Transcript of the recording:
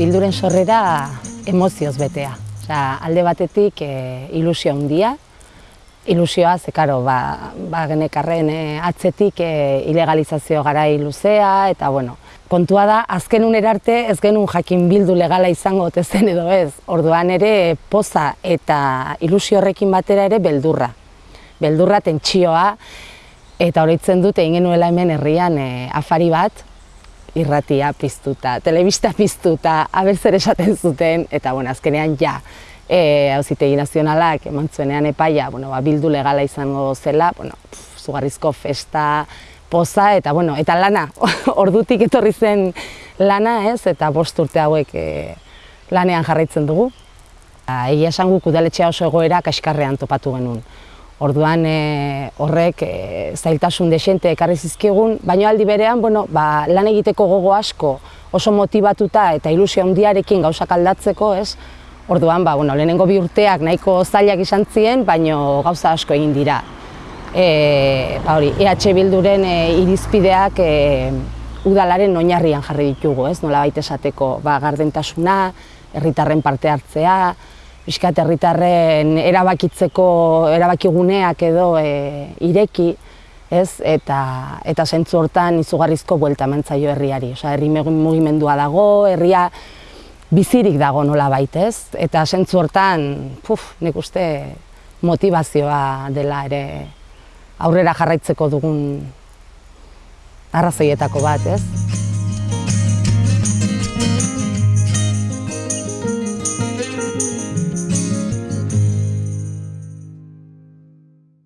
bilduren sorrera emozioz betea. Osea, alde batetik e, ilusio handia, ilusioa, ze karo, ba, ba genekarren e, atzetik e, ilegalizazio garai luzea, eta bueno, kontua da, azken arte ez genuen jakin bildu legala izango zen edo ez, orduan ere poza eta ilusio horrekin batera ere beldurra. Beldurra tentsioa, eta horitzen dute egin genuela hemen herrian e, afari bat, irratia piztuta, telebista piztuta, abertzer esaten zuten, eta bueno, azkenean ja, e, hauzitegi nazionalak eman zuenean epaia, bueno, ba, bildu legala izango zela, bueno, pff, zugarrizko festa, poza, eta bueno, eta lana, ordutik etorri zen lana, ez, eta bost urte hauek e, lanean jarraitzen dugu. Egia esan guk udaletxea oso egoera kaskarrean topatu genuen. Orduan e, horrek e, zailtasun desente ekarri zizkigun, baina aldi berean, bueno, ba, lan egiteko gogo asko oso motivatuta eta ilusio handiarekin gauzak aldatzeko, ez? Orduan, ba, bueno, lehenengo bi urteak nahiko zailak izan ziren, baina gauza asko egin dira. E, ba, hori, EH Bilduren e, irizpideak e, udalaren oinarrian jarri ditugu, ez? Nola baita esateko, ba, gardentasuna, herritarren parte hartzea, pixkat herritarren erabakitzeko erabakiguneak edo e, ireki, ez? Eta eta sentzu hortan izugarrizko buelta mantzaio herriari. Osea, herri mugimendua dago, herria bizirik dago nola ez? Eta sentzu hortan, puf, nik uste motivazioa dela ere aurrera jarraitzeko dugun arrazoietako bat, ez?